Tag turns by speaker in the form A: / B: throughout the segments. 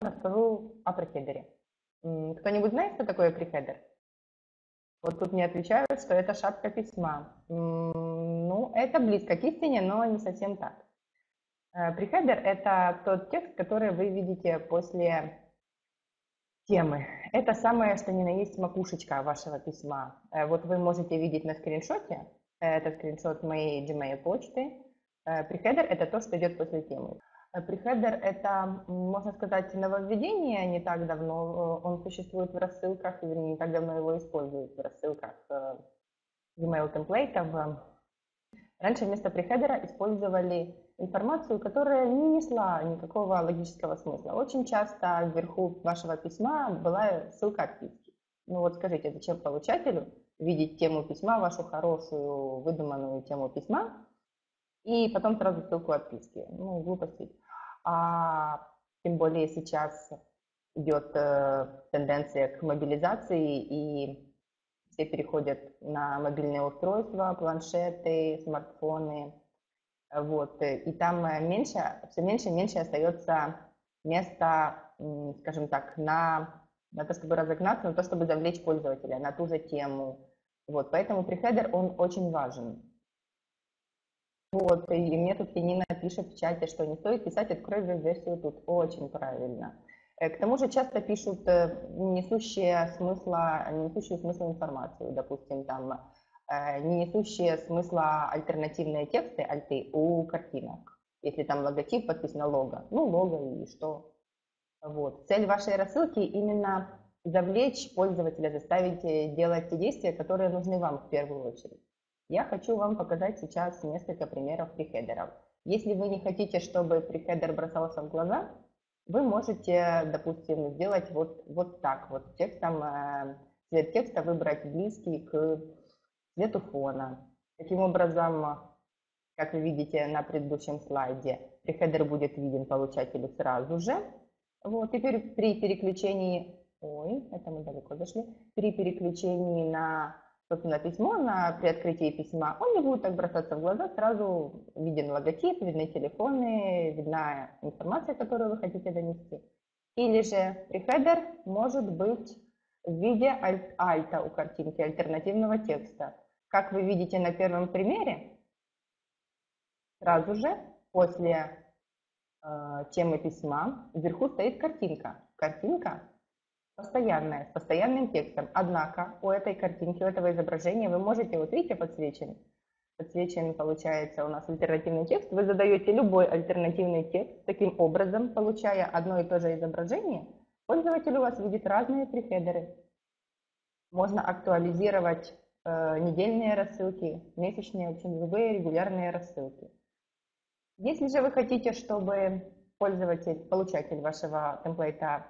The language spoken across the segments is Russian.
A: расскажу о прехедере. Кто-нибудь знает, что такое прехедер? Вот тут мне отвечают, что это шапка письма. Ну, это близко к истине, но не совсем так. Прехедер – это тот текст, который вы видите после темы. Это самое, что ни на есть макушечка вашего письма. Э, вот вы можете видеть на скриншоте, это скриншот моей Gmail почты. Прехедер – это то, что идет после темы. Прехедер – это, можно сказать, нововведение не так давно. Он существует в рассылках, вернее, не так давно его используют в рассылках э, email темплейтов. Раньше вместо прехедера использовали информацию, которая не несла никакого логического смысла. Очень часто вверху вашего письма была ссылка отписки. Ну вот скажите, зачем получателю видеть тему письма, вашу хорошую выдуманную тему письма, и потом сразу ссылку отписки. Ну, глупости. А тем более сейчас идет э, тенденция к мобилизации, и все переходят на мобильные устройства, планшеты, смартфоны. Вот. И там меньше, все меньше и меньше остается места, скажем так, на, на то, чтобы разогнаться, на то, чтобы завлечь пользователя на ту же тему. Вот. Поэтому прихедер, он очень важен. Вот, и мне тут Янина пишет в чате, что не стоит писать «открой версию тут». Очень правильно. Э, к тому же часто пишут э, несущие смысла, несущие смысла информацию, допустим, там э, не несущие смысла альтернативные тексты, альты, у картинок. Если там логотип подписано лого, ну лого и что. Вот. Цель вашей рассылки именно завлечь пользователя, заставить делать те действия, которые нужны вам в первую очередь. Я хочу вам показать сейчас несколько примеров прихедеров. Если вы не хотите, чтобы прихедер бросался в глаза, вы можете, допустим, сделать вот, вот так. Вот текстом, э, цвет текста выбрать близкий к цвету фона. Таким образом, как вы видите на предыдущем слайде, прихедер будет виден получателю сразу же. Вот, теперь при переключении, ой, это мы далеко зашли, при переключении на собственно, письмо, на, при открытии письма, он не будет так бросаться в глаза, сразу виден логотип, видны телефоны, видна информация, которую вы хотите донести. Или же прихедер может быть в виде альт альта у картинки, альтернативного текста. Как вы видите на первом примере, сразу же после э, темы письма вверху стоит картинка. Картинка постоянная, с постоянным текстом. Однако у этой картинки, у этого изображения вы можете, вот видите, подсвечен, подсвечен получается у нас альтернативный текст. Вы задаете любой альтернативный текст, таким образом, получая одно и то же изображение, пользователь у вас видит разные прихедеры. Можно актуализировать э, недельные рассылки, месячные, в общем, любые регулярные рассылки. Если же вы хотите, чтобы пользователь, получатель вашего темплейта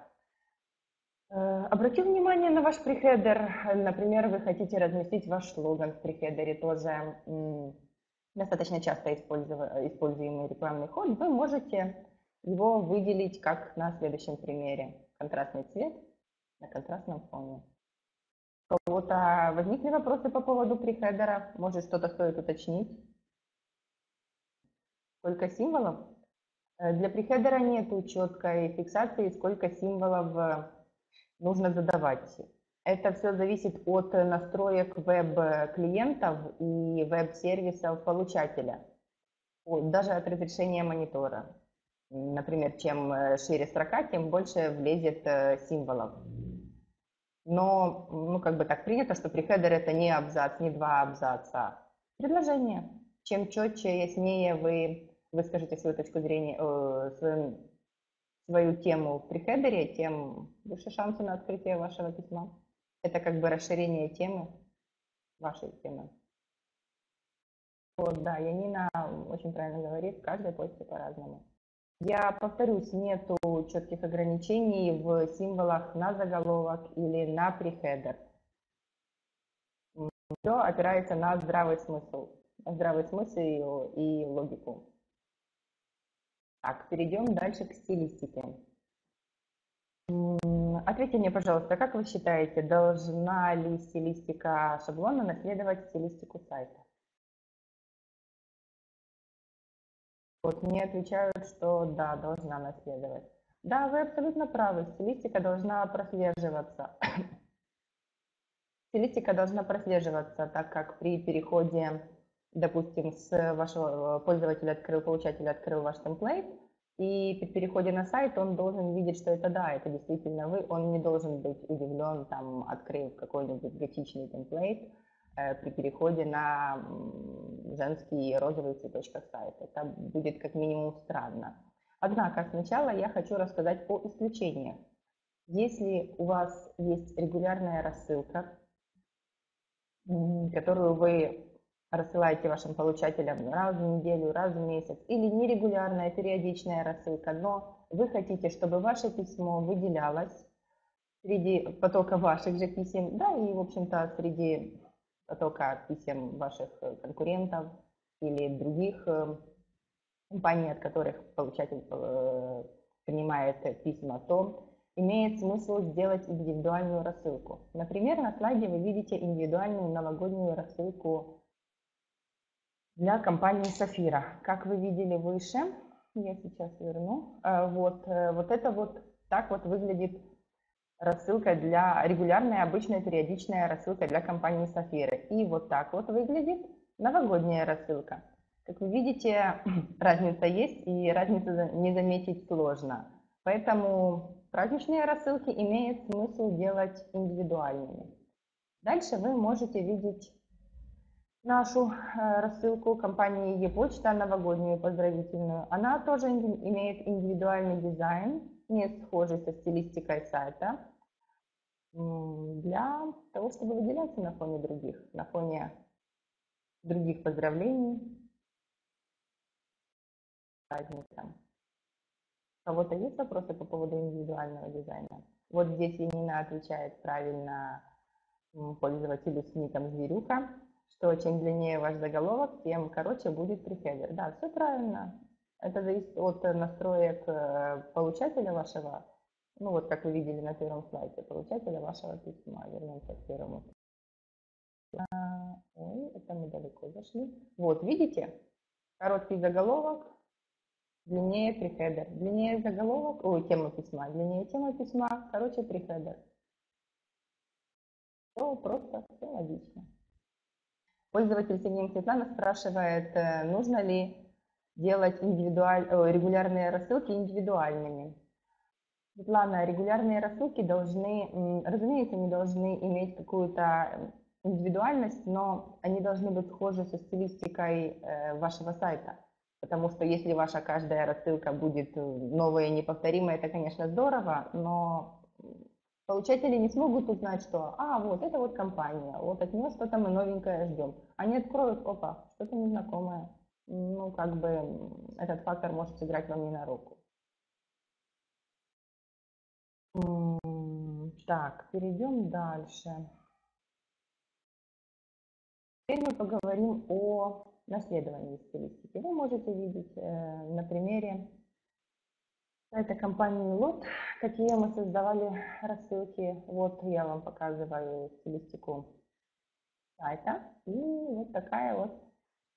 A: обратил внимание на ваш прихедер. Например, вы хотите разместить ваш слоган в прихедере, тоже достаточно часто используемый рекламный ход. Вы можете его выделить как на следующем примере. Контрастный цвет на контрастном фоне. У кого-то возникли вопросы по поводу прихедера? Может, что-то стоит уточнить? Сколько символов? Э, для прихедера нет четкой фиксации, сколько символов нужно задавать. Это все зависит от настроек веб-клиентов и веб-сервисов получателя, даже от разрешения монитора. Например, чем э, шире строка, тем больше влезет э, символов. Но, ну, как бы так принято, что прихедер это не абзац, не два абзаца, а предложение. Чем четче, яснее вы выскажете свою точку зрения, э, свою свою тему в прихедере, тем выше шансы на открытие вашего письма. Это как бы расширение темы, вашей темы. Вот, да, Янина очень правильно говорит, каждой почте по-разному. Я повторюсь, нету четких ограничений в символах на заголовок или на прихедер. Все опирается на здравый смысл, здравый смысл и логику. Так, перейдем дальше к стилистике. Ответьте мне, пожалуйста, как вы считаете, должна ли стилистика шаблона наследовать стилистику сайта? Вот мне отвечают, что да, должна наследовать. Да, вы абсолютно правы, стилистика должна прослеживаться. Стилистика должна прослеживаться, так как при переходе, допустим, с вашего пользователя открыл, получатель открыл ваш темплейт, и при переходе на сайт он должен видеть, что это да, это действительно вы, он не должен быть удивлен, там, открыв какой-нибудь готичный темплейт э, при переходе на женский розовый цветочках сайт. Это будет как минимум странно. Однако сначала я хочу рассказать о исключениях. Если у вас есть регулярная рассылка, которую вы рассылаете вашим получателям раз в неделю, раз в месяц, или нерегулярная, периодичная рассылка, но вы хотите, чтобы ваше письмо выделялось среди потока ваших же писем, да, и, в общем-то, среди потока писем ваших конкурентов или других э, компаний, от которых получатель э, принимает письма, то имеет смысл сделать индивидуальную рассылку. Например, на слайде вы видите индивидуальную новогоднюю рассылку для компании Сафира. Как вы видели выше, я сейчас верну, э, вот, э, вот это вот так вот выглядит рассылка для регулярная, обычная, периодичная рассылка для компании Сафиры. И вот так вот выглядит новогодняя рассылка. Как вы видите, разница есть, и разницу не заметить сложно. Поэтому праздничные рассылки имеет смысл делать индивидуальными. Дальше вы можете видеть нашу э, рассылку компании e-почта новогоднюю поздравительную. Она тоже имеет индивидуальный дизайн, не схожий со стилистикой сайта, для того, чтобы выделяться на фоне других, на фоне других поздравлений праздником. У кого-то есть вопросы по поводу индивидуального дизайна? Вот здесь Янина отвечает правильно пользователю с ником Зверюка что чем длиннее ваш заголовок, тем короче будет прихедер. Да, все правильно. Это зависит от настроек э, получателя вашего, ну вот как вы видели на первом слайде, получателя вашего письма. Вернемся к первому. А, ой, это мы далеко зашли. Вот, видите? Короткий заголовок, длиннее прихедер. Длиннее заголовок, ой, тема письма, длиннее тема письма, короче прихедер. Все просто, все логично. Пользователь Синим Светлана спрашивает, э, нужно ли делать индивидуаль... регулярные рассылки индивидуальными. Светлана, регулярные рассылки должны, разумеется, они должны иметь какую-то индивидуальность, но они должны быть схожи со стилистикой э, вашего сайта. Потому что если ваша каждая рассылка будет новая и неповторимая, это, конечно, здорово, но Получатели не смогут узнать, что, а, вот это вот компания, вот от нее что-то мы новенькое ждем. Они откроют, опа, что-то незнакомое. Ну, как бы этот фактор может сыграть вам не на руку. Так, перейдем дальше. Теперь мы поговорим о наследовании стилистики. Вы можете видеть э, на примере это компании Лот, какие мы создавали рассылки. Вот я вам показываю стилистику сайта. И вот такая вот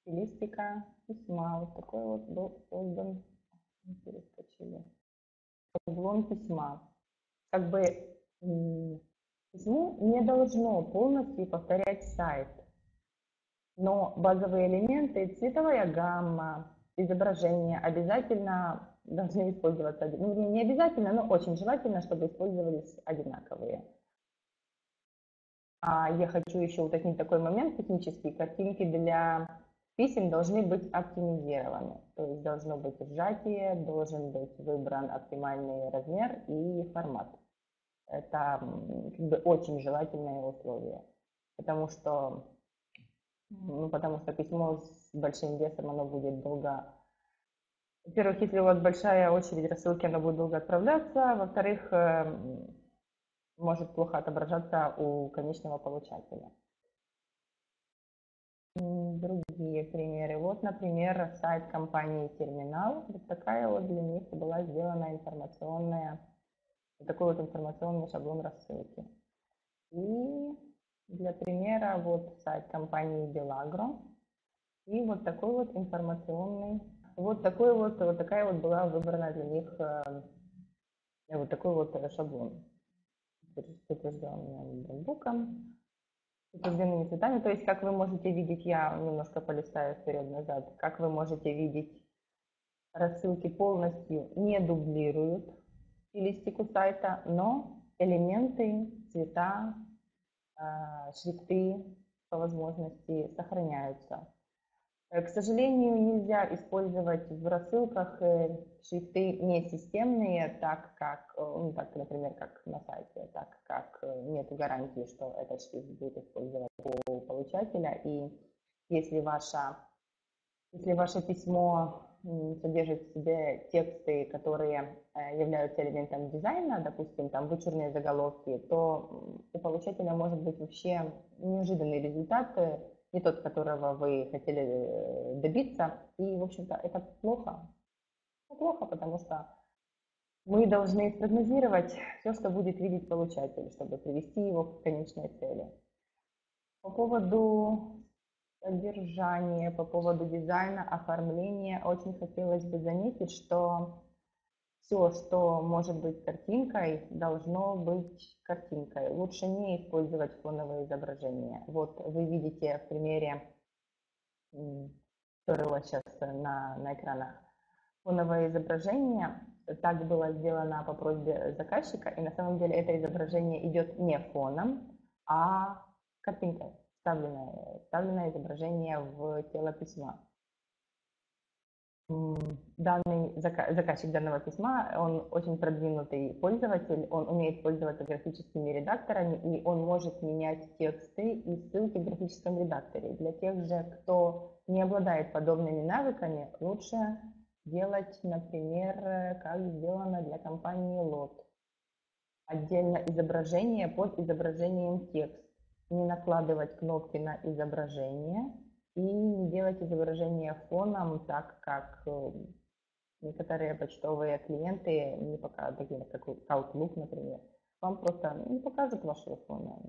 A: стилистика письма. Вот такой вот был создан. Перескочили. Шаблон письма. Как бы письмо не должно полностью повторять сайт. Но базовые элементы, цветовая гамма, изображение обязательно должны использоваться, ну, не обязательно, но очень желательно, чтобы использовались одинаковые. А я хочу еще уточнить такой момент технический. Картинки для писем должны быть оптимизированы. То есть должно быть сжатие, должен быть выбран оптимальный размер и формат. Это как бы очень желательное условие. Потому что, ну, потому что письмо с большим весом, оно будет долго во-первых, если у вас большая очередь рассылки, она будет долго отправляться. Во-вторых, эм, может плохо отображаться у конечного получателя. Другие примеры. Вот, например, сайт компании Терминал. Вот такая вот для них была сделана информационная, такой вот информационный шаблон рассылки. И для примера вот сайт компании Белагро. И вот такой вот информационный вот, такой вот, вот такая вот была выбрана для них э, Вот такой вот шаблон. Утвержденным ноутбуком, утвержденными цветами. То есть, как вы можете видеть, я немножко полистаю вперед-назад, как вы можете видеть, рассылки полностью не дублируют стилистику сайта, но элементы, цвета, шрифты по возможности сохраняются. Э, к сожалению, нельзя использовать в рассылках э, шрифты не системные, так как, э, ну, так, например, как на сайте, так как нет гарантии, что этот шрифт будет использовать у получателя. И если, ваша, если ваше письмо содержит в себе тексты, которые являются элементом дизайна, допустим, там вычурные заголовки, то у получателя может быть вообще неожиданный результат не тот, которого вы хотели э, добиться. И, в общем-то, это плохо. Плохо, потому что мы должны спрогнозировать все, что будет видеть получатель, чтобы привести его к конечной цели. По поводу содержания, по поводу дизайна, оформления, очень хотелось бы заметить, что все, что может быть картинкой, должно быть картинкой. Лучше не использовать фоновые изображения. Вот вы видите в примере, который у вас сейчас на, на экранах, фоновое изображение. Так было сделано по просьбе заказчика, и на самом деле это изображение идет не фоном, а картинкой, вставленное, вставленное изображение в тело письма данный заказчик данного письма, он очень продвинутый пользователь, он умеет пользоваться графическими редакторами, и он может менять тексты и ссылки в графическом редакторе. Для тех же, кто не обладает подобными навыками, лучше делать, например, как сделано для компании LOT. Отдельно изображение под изображением текст. Не накладывать кнопки на изображение – и не делать изображение фоном, так как э, некоторые почтовые клиенты не покажут, такие как Outlook, например, вам просто не покажут вашего фона.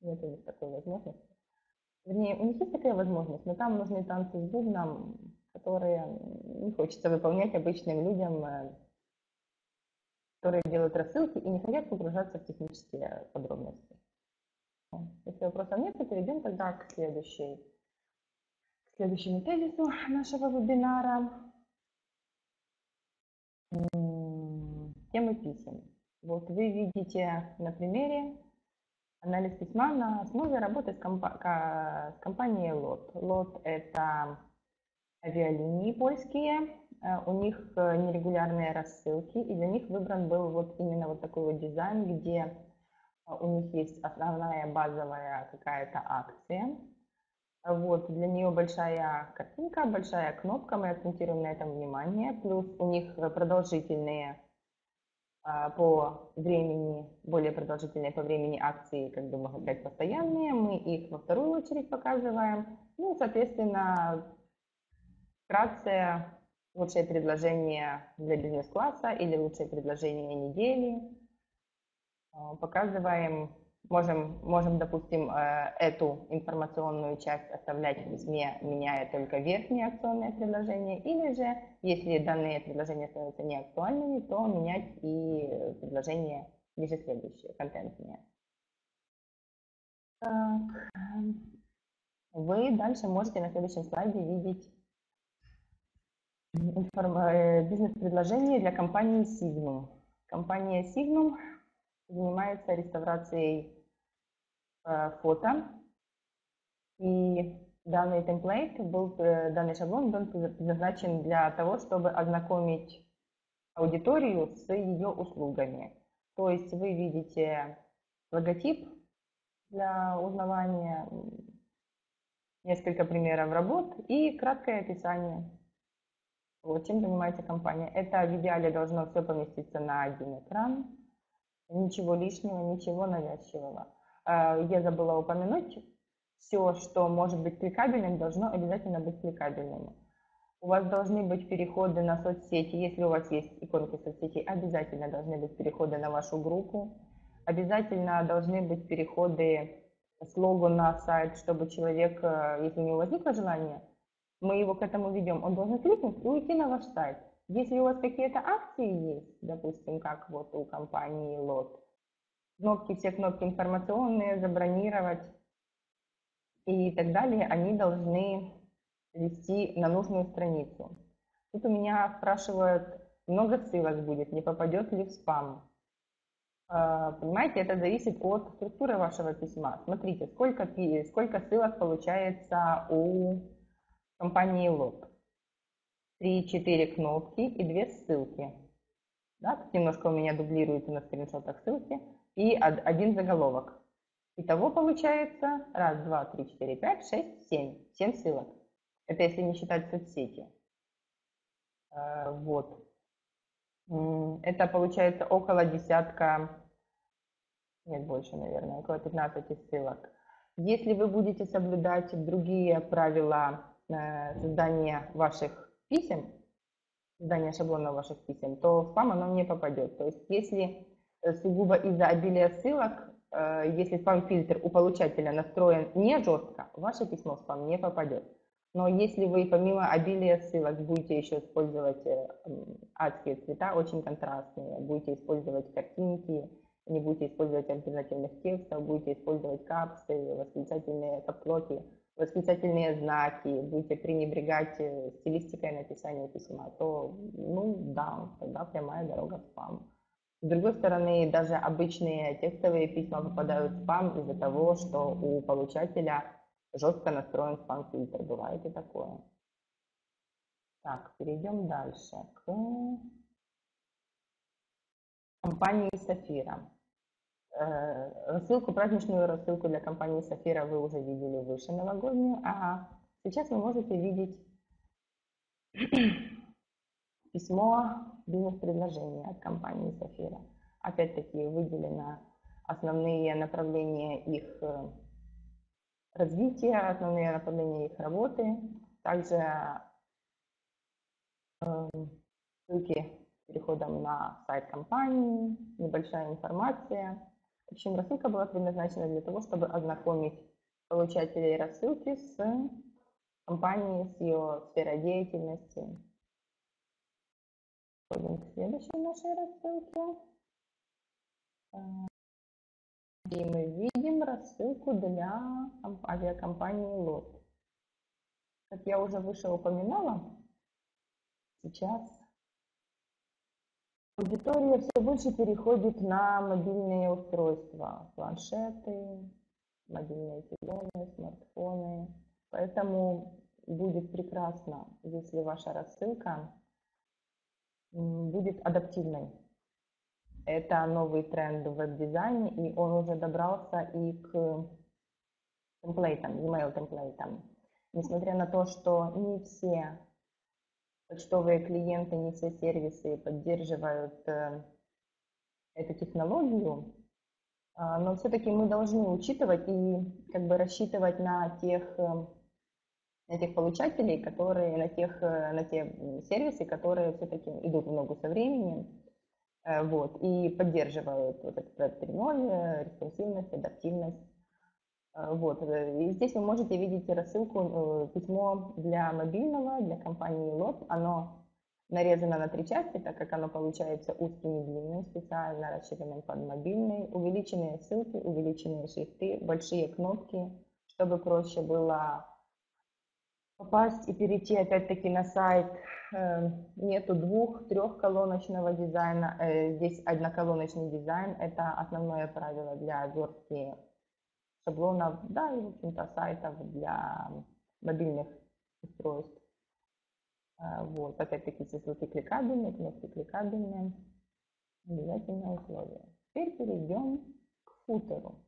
A: Нет у них такой возможности. Вернее, у них есть такая возможность, но там нужны танцы с бубном, которые не хочется выполнять обычным людям, э, которые делают рассылки и не хотят погружаться в технические подробности. Если вопросов нет, то перейдем тогда к следующей следующему тезису нашего вебинара. Темы писем. Вот вы видите на примере анализ письма на основе работы с, компа с компанией LOT. LOT – это авиалинии польские, э, у них э, нерегулярные рассылки, и для них выбран был вот именно вот такой вот дизайн, где э, у них есть основная базовая какая-то акция, вот, для нее большая картинка, большая кнопка, мы акцентируем на этом внимание. Плюс у них продолжительные а, по времени, более продолжительные по времени акции, как бы могут быть постоянные. Мы их во вторую очередь показываем. Ну, соответственно, вкратце лучшее предложение для бизнес-класса или лучшее предложение недели. А, показываем Можем, можем, допустим, э, эту информационную часть оставлять в письме, меняя только верхние акционные предложения, или же, если данные предложения становятся неактуальными, то менять и предложения ниже следующие, контентные. Так. Вы дальше можете на следующем слайде видеть э, бизнес-предложение для компании Signum. Компания Signum занимается реставрацией фото. И данный темплейт был, э, данный шаблон был предназначен для того, чтобы ознакомить аудиторию с ее услугами. То есть вы видите логотип для узнавания, несколько примеров работ и краткое описание. Вот чем занимается компания. Это в идеале должно все поместиться на один экран. Ничего лишнего, ничего навязчивого. А, я забыла упомянуть, все, что может быть кликабельным, должно обязательно быть кликабельным. У вас должны быть переходы на соцсети. Если у вас есть иконки соцсетей, обязательно должны быть переходы на вашу группу. Обязательно должны быть переходы с логу на сайт, чтобы человек, э, если у него возникло желание, мы его к этому ведем, он должен кликнуть и уйти на ваш сайт. Если у вас какие-то акции есть, допустим, как вот у компании Лот, кнопки, все кнопки информационные, забронировать и так далее, они должны вести на нужную страницу. Тут у меня спрашивают, много ссылок будет, не попадет ли в спам. А, понимаете, это зависит от структуры вашего письма. Смотрите, сколько, сколько ссылок получается у компании Лот. 3-4 кнопки и 2 ссылки. Да, тут немножко у меня дублируется на скриншотах ссылки. И один заголовок. Итого получается раз, два, три, четыре, пять, шесть, семь. Семь ссылок. Это если не считать соцсети. А, вот. Это получается около десятка, нет больше, наверное, около 15 ссылок. Если вы будете соблюдать другие правила э, создания ваших писем, создания шаблона ваших писем, то в спам оно не попадет. То есть если э, сугубо из-за обилия ссылок, э, если спам-фильтр у получателя настроен не жестко, ваше письмо в спам не попадет. Но если вы помимо обилия ссылок будете еще использовать э, адские цвета, очень контрастные, будете использовать картинки, не будете использовать альтернативных текстов, будете использовать капсы, восклицательные каплоки, восклицательные знаки, будете пренебрегать э, стилистикой написания письма, то, ну да, тогда прямая дорога в спам. С другой стороны, даже обычные текстовые письма попадают в спам из-за того, что у получателя жестко настроен спам-фильтр. Бывает и такое. Так, перейдем дальше к компании Сафира. Э, рассылку, праздничную рассылку для компании Сафира вы уже видели выше новогоднюю, а сейчас вы можете видеть письмо бизнес-предложения от компании Сафира. Опять-таки выделено основные направления их э, развития, основные направления их работы, также э, ссылки переходом на сайт компании, небольшая информация. В общем, рассылка была предназначена для того, чтобы ознакомить получателей рассылки с компанией, с ее сферой деятельности. Переходим к следующей нашей рассылке. И мы видим рассылку для авиакомпании ЛОТ. Как я уже выше упоминала, сейчас аудитория все больше переходит на мобильные устройства, планшеты, мобильные телефоны, смартфоны. Поэтому будет прекрасно, если ваша рассылка будет адаптивной это новый тренд в веб-дизайне, и он уже добрался и к темплейтам, email темплейтам. Несмотря на то, что не все почтовые клиенты, не все сервисы поддерживают э, эту технологию, а, но все-таки мы должны учитывать и как бы рассчитывать на тех, э, на тех получателей, которые, на, тех, э, на те сервисы, которые все-таки идут в ногу со временем, Э, вот, и поддерживают вот этот проект 3.0, респонсивность, адаптивность. Э, вот. Э, и здесь вы можете видеть рассылку, письмо для мобильного, для компании LOT. Оно нарезано на три части, так как оно получается узким и длинным, специально расширенным под мобильный. Увеличенные ссылки, увеличенные шрифты, большие кнопки, чтобы проще было попасть и перейти опять-таки на сайт. Э, нету двух, трехколоночного дизайна. Э, здесь одноколоночный дизайн. Это основное правило для верстки шаблонов, да, и, в общем-то, сайтов для мобильных устройств. Э, вот, опять-таки, ссылки кликабельные, кнопки кликабельные. Обязательное условие. Теперь перейдем к футеру.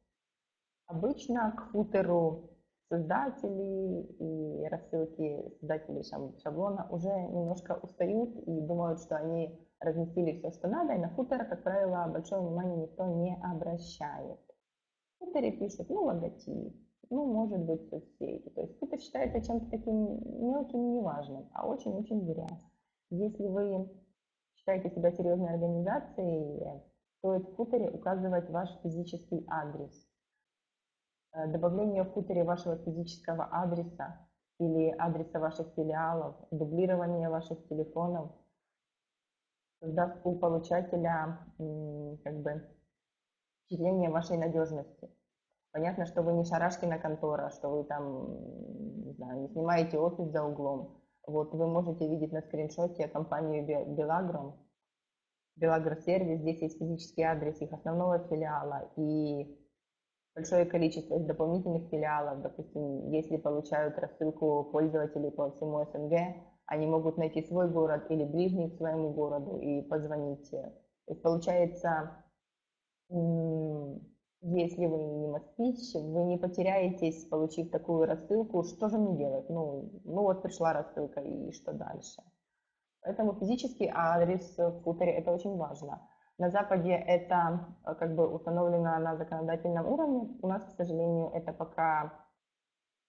A: Обычно к футеру создатели и рассылки создателей шаблона уже немножко устают и думают, что они разместили все, что надо, и на футер, как правило, большое внимание никто не обращает. В пишут, ну, логотип, ну, может быть, соцсети. То есть футер считается чем-то таким мелким и неважным, а очень-очень зря. Если вы считаете себя серьезной организацией, стоит в футере указывать ваш физический адрес добавление в футере вашего физического адреса или адреса ваших филиалов, дублирование ваших телефонов создаст у получателя как бы впечатление вашей надежности. Понятно, что вы не шарашкина контора, что вы там, не знаю, не снимаете офис за углом. Вот вы можете видеть на скриншоте компанию Белагром, Белагросервис. Здесь есть физический адрес их основного филиала и большое количество дополнительных филиалов. Допустим, если получают рассылку пользователей по всему СНГ, они могут найти свой город или ближний к своему городу и позвонить. То есть получается, если вы не москвич, вы не потеряетесь, получив такую рассылку, что же мне делать? Ну, ну вот пришла рассылка, и что дальше? Поэтому физический адрес в футере – это очень важно. На Западе это э, как бы установлено на законодательном уровне. У нас, к сожалению, это пока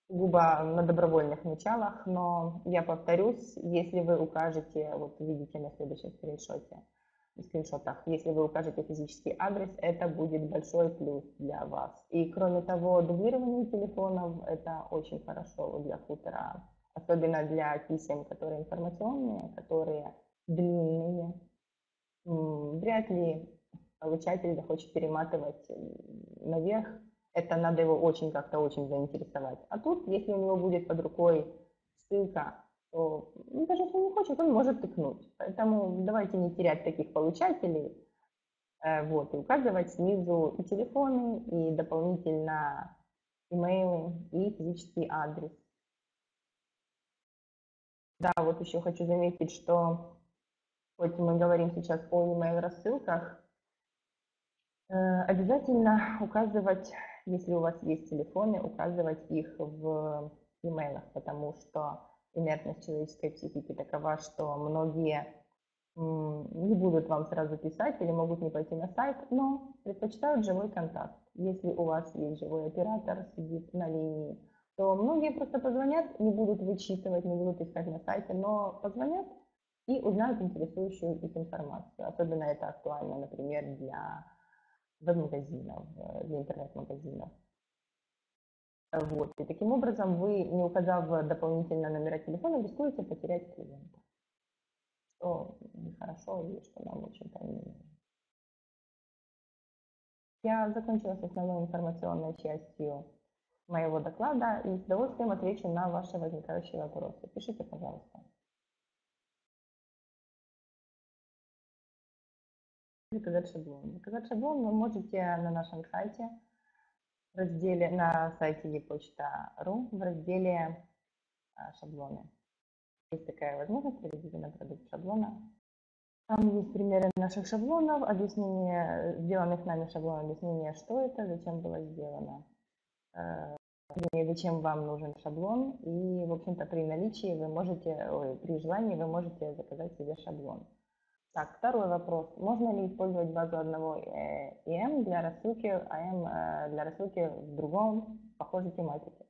A: губа на добровольных началах, но я повторюсь, если вы укажете, вот видите на следующем скриншоте, скриншотах. Если вы укажете физический адрес, это будет большой плюс для вас. И кроме того, дублирование телефонов – это очень хорошо для футера, особенно для писем, которые информационные, которые длинные. Вряд ли получатель захочет перематывать наверх, это надо его очень как-то очень заинтересовать. А тут, если у него будет под рукой ссылка то ну, даже если он не хочет, он может тыкнуть. Поэтому давайте не терять таких получателей. Э, вот, и указывать снизу и телефоны, и дополнительно имейлы, и физический адрес. Да, вот еще хочу заметить, что хоть мы говорим сейчас о email рассылках, э, обязательно указывать, если у вас есть телефоны, указывать их в имейлах, потому что инертность человеческой психики такова, что многие не будут вам сразу писать или могут не пойти на сайт, но предпочитают живой контакт. Если у вас есть живой оператор, сидит на линии, то многие просто позвонят, не будут вычитывать, не будут искать на сайте, но позвонят и узнают интересующую их информацию. Особенно это актуально, например, для веб-магазинов, э, для интернет-магазинов. Вот. И таким образом вы, не указав дополнительно номера телефона, рискуете потерять клиента. Что нехорошо и что нам, не нужно. Я закончила с основной информационной частью моего доклада и с удовольствием отвечу на ваши возникающие вопросы. Пишите, пожалуйста. Заказать шаблон. Заказать шаблон вы можете на нашем сайте в разделе на сайте ePочта.ру в разделе а, шаблоны. Есть такая возможность перейти на продукт шаблона. Там есть примеры наших шаблонов, объяснение, сделанных нами шаблонов, объяснение, что это, зачем было сделано, э, зачем вам нужен шаблон. И, в общем-то, при наличии вы можете, ой, при желании вы можете заказать себе шаблон. Так, второй вопрос. Можно ли использовать базу одного EM для рассылки АМ э, для рассылки в другом похожей тематике?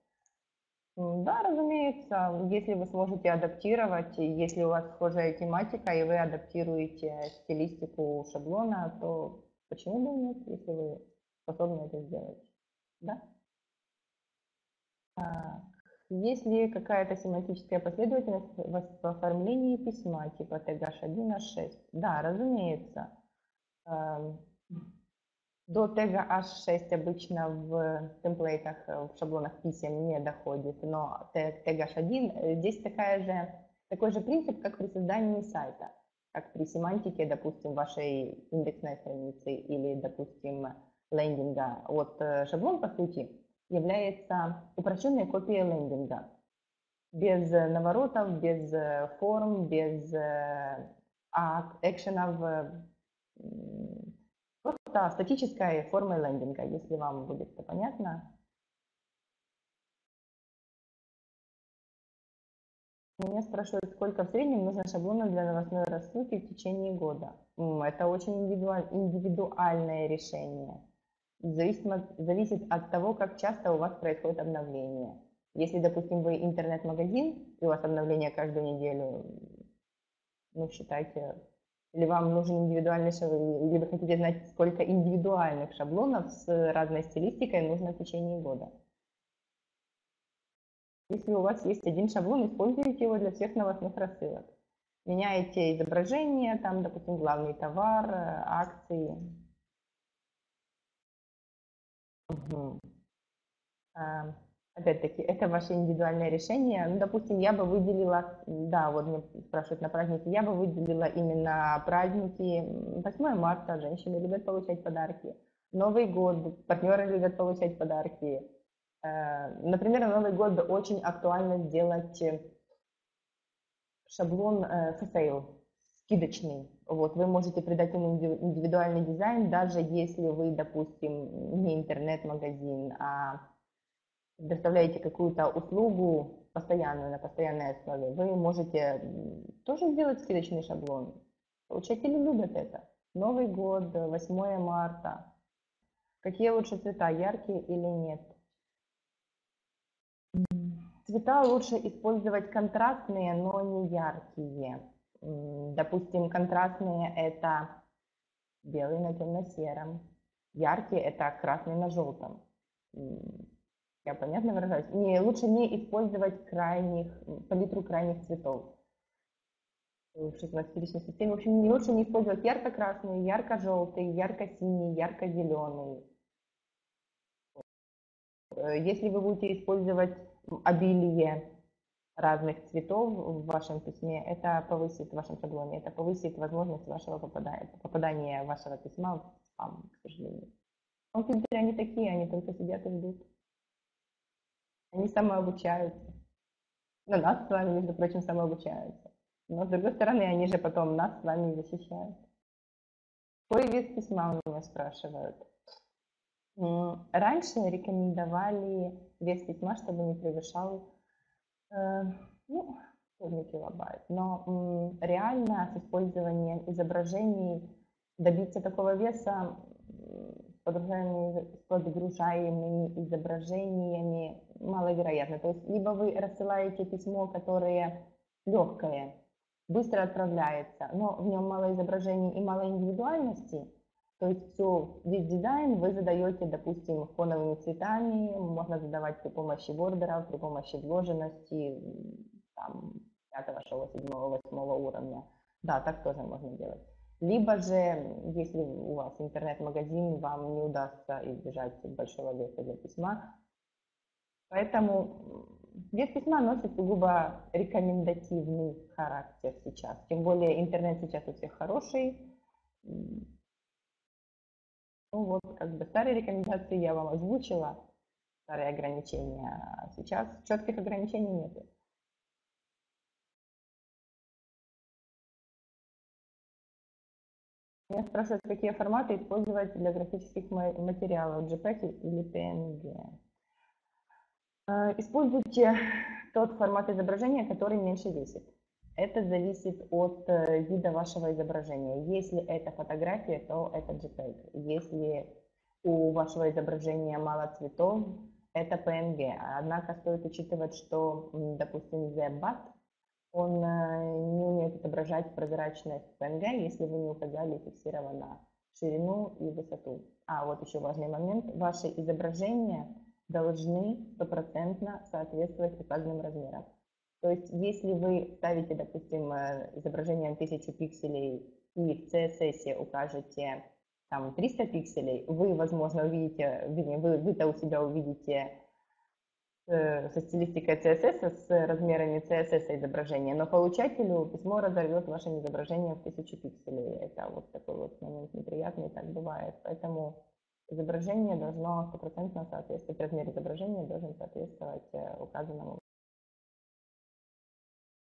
A: Да, разумеется, если вы сможете адаптировать, если у вас схожая тематика, и вы адаптируете стилистику шаблона, то почему бы нет, если вы способны это сделать? Да? Есть ли какая-то семантическая последовательность в оформлении письма типа TH1, H6? Да, разумеется. Эм, до тега H6 обычно в темплейтах, в шаблонах писем не доходит, но тег H1 э, здесь такая же, такой же принцип, как при создании сайта, как при семантике, допустим, вашей индексной страницы или, допустим, лендинга. Вот э, шаблон, по сути, является упрощенной копией лендинга. Без э, наворотов, без э, форм, без э, экшенов, просто статической формой лендинга, если вам будет это понятно. Меня спрашивают, сколько в среднем нужно шаблонов для новостной рассылки в течение года. Это очень индивидуальное решение зависит, зависит от того, как часто у вас происходит обновление. Если, допустим, вы интернет-магазин, и у вас обновление каждую неделю, ну, считайте, или вам нужен индивидуальный шаблон, или вы хотите знать, сколько индивидуальных шаблонов с разной стилистикой нужно в течение года. Если у вас есть один шаблон, используйте его для всех новостных рассылок. Меняете изображение, там, допустим, главный товар, э, акции. Угу. Опять-таки, это ваше индивидуальное решение. Ну, допустим, я бы выделила, да, вот мне спрашивают на праздники, я бы выделила именно праздники. 8 марта женщины любят получать подарки. Новый год, партнеры любят получать подарки. Э, например, на Новый год очень актуально сделать шаблон for sale, скидочный. Вот, вы можете придать ему индивидуальный дизайн, даже если вы, допустим, не интернет-магазин, а предоставляете какую-то услугу постоянную, на постоянной основе, вы можете тоже сделать скидочный шаблон. Получатели любят это. Новый год, 8 марта. Какие лучше цвета, яркие или нет? Цвета лучше использовать контрастные, но не яркие. Допустим, контрастные это белый на темно-сером, яркие это красный на желтом. Я понятно выражаюсь? Не, лучше не использовать крайних, палитру крайних цветов в 16 системе. В общем, не лучше не использовать ярко-красный, ярко-желтый, ярко-синий, ярко-зеленый. Э, если вы будете использовать обилие разных цветов в вашем письме, это повысит в вашем шаблоне, это повысит возможность вашего попадания, попадания вашего письма в спам, к сожалению. Компьютеры, они такие, они только сидят и ждут. Они самообучаются. На нас с вами, между прочим, самообучаются. Но, с другой стороны, они же потом нас с вами защищают. Какой вес письма у меня спрашивают? Раньше рекомендовали вес письма, чтобы не превышал ну, 1 килобайт. Но реально с использованием изображений добиться такого веса с подгружаемыми изображениями маловероятно. То есть либо вы рассылаете письмо, которое легкое, быстро отправляется, но в нем мало изображений и мало индивидуальности, то есть все, весь дизайн вы задаете, допустим, фоновыми цветами, можно задавать при помощи бордеров, при помощи вложенности, там, 5, 6, 7, 8 уровня. Да, так тоже можно делать. Либо же, если у вас интернет-магазин, вам не удастся избежать большого веса для письма. Поэтому вес письма носит сугубо рекомендативный характер сейчас. Тем более интернет сейчас у всех хороший, ну вот, как бы старые рекомендации я вам озвучила, старые ограничения, сейчас четких ограничений нет. Меня спрашивают, какие форматы использовать для графических материалов, JPEG или PNG. А, используйте тот формат изображения, который меньше весит. Это зависит от э, вида вашего изображения. Если это фотография, то это JPEG. Если у вашего изображения мало цветов, это PNG. Однако стоит учитывать, что, допустим, ZBAT, он э, не умеет отображать прозрачность PNG, если вы не указали фиксированно ширину и высоту. А вот еще важный момент. Ваши изображения должны стопроцентно соответствовать указанным размерам. То есть если вы ставите, допустим, э, изображение 1000 пикселей и в CSS укажете там 300 пикселей, вы, возможно, увидите, вы, вы-то у себя увидите э, со стилистикой CSS, с размерами CSS изображения, но получателю письмо разорвет вашим изображением в 1000 пикселей. Это вот такой вот момент неприятный, так бывает. Поэтому изображение должно стопроцентно соответствовать, размер изображения должен соответствовать э, указанному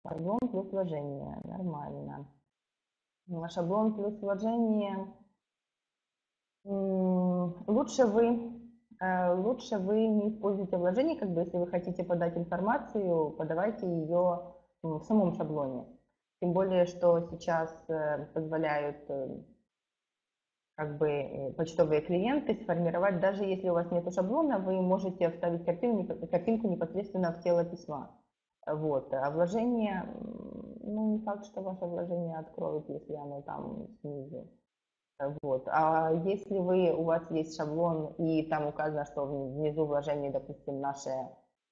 A: Шаблон плюс вложение. Нормально. Шаблон плюс вложение. Лучше вы, э, лучше вы не используйте вложение, как бы если вы хотите подать информацию, подавайте ее в самом шаблоне. Тем более, что сейчас э, позволяют э, как бы почтовые клиенты сформировать, даже если у вас нет шаблона, вы можете вставить картинку, картинку непосредственно в тело письма. Вот. А вложение, ну, не факт, что ваше вложение откроют, если оно там снизу. Вот. А если вы, у вас есть шаблон, и там указано, что внизу вложения, допустим, наши,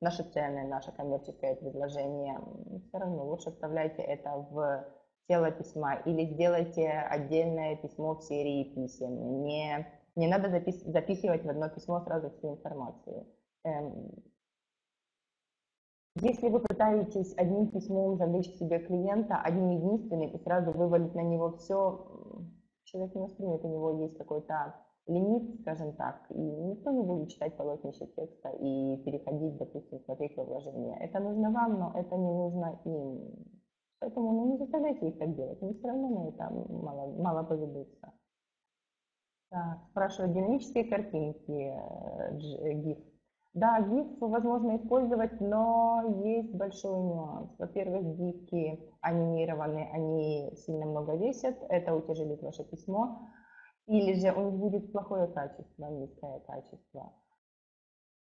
A: наши цены, наше коммерческое предложение, все равно лучше вставляйте это в тело письма или сделайте отдельное письмо в серии писем. Не, не надо запис, записывать в одно письмо сразу всю информацию. Эм, если вы пытаетесь одним письмом завлечь себе клиента, одним единственным, и сразу вывалить на него все, человек не воспримет, у него есть какой-то лимит, скажем так, и никто не будет читать полотнище текста и переходить, допустим, смотреть во вложение. Это нужно вам, но это не нужно им. Поэтому ну, не заставляйте их так делать, они все равно на это мало, мало поведутся. Так, спрашивают, динамические картинки, GIF. Да, GIF возможно использовать, но есть большой нюанс. Во-первых, GIF анимированы, они сильно много весят, это утяжелит ваше письмо, или же у них будет плохое качество, низкое качество.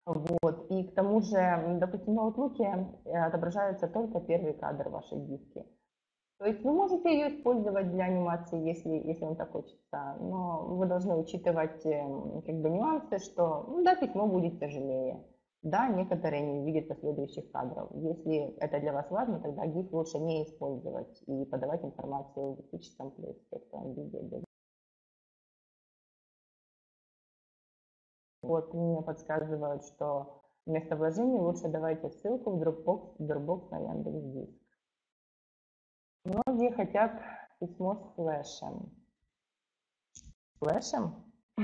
A: Вот. И к тому же, допустим, на Outlook э, отображается только первый кадр вашей гифки. То есть вы можете ее использовать для анимации, если, если вам так хочется, но вы должны учитывать эм, как бы нюансы, что ну, да, письмо будет тяжелее, да, некоторые не видят последующих кадров. Если это для вас важно, тогда GIF лучше не использовать и подавать информацию в графическом плюсе, в текстовом виде. Вот мне подсказывают, что вместо вложений лучше давайте ссылку в Dropbox, Dropbox на Яндекс.Диск. Многие хотят письмо с флешем. Флешем?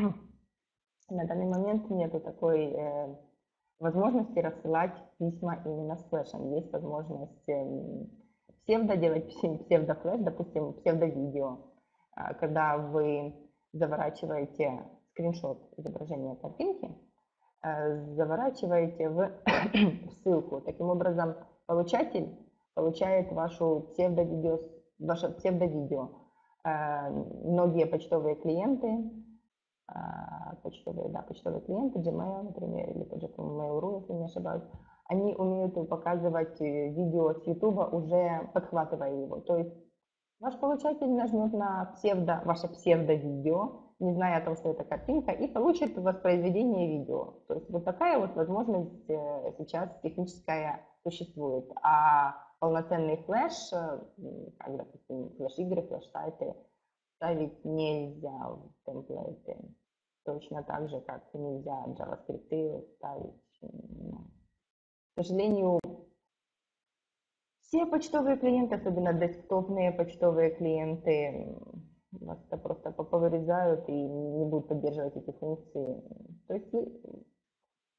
A: На данный момент нету такой э, возможности рассылать письма именно с флешем. Есть возможность э, псевдо делать псевдофлеш, допустим, псевдовидео, э, когда вы заворачиваете скриншот изображения картинки, э, заворачиваете в ссылку. Таким образом, получатель получает вашу псевдовидео, ваше псевдовидео. Э, многие почтовые клиенты, э, почтовые, да, почтовые клиенты, Gmail, например, или тот же Mail.ru, если не ошибаюсь, они умеют показывать э, видео с YouTube, уже подхватывая его. То есть ваш получатель нажмет на псевдо, ваше псевдовидео, не зная о том, что это картинка, и получит воспроизведение видео. То есть вот такая вот возможность сейчас техническая существует. А полноценный флеш, э, как, допустим, флеш-игры, флеш-сайты, ставить нельзя в темплейты. Точно так же, как нельзя JavaScript ставить. К сожалению, все почтовые клиенты, особенно десктопные почтовые клиенты, вас просто повырезают и не будут поддерживать эти функции. То есть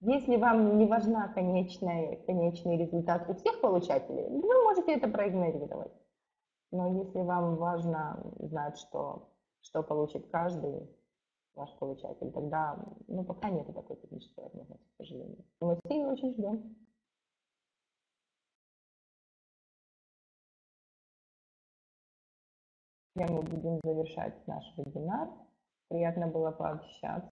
A: если вам не важна конечная, конечный результат у всех получателей, вы можете это проигнорировать. Но если вам важно знать, что, что получит каждый ваш получатель, тогда ну, пока нет такой технической возможности, к сожалению. Мы ее очень ждем. мы будем завершать наш вебинар. Приятно было пообщаться.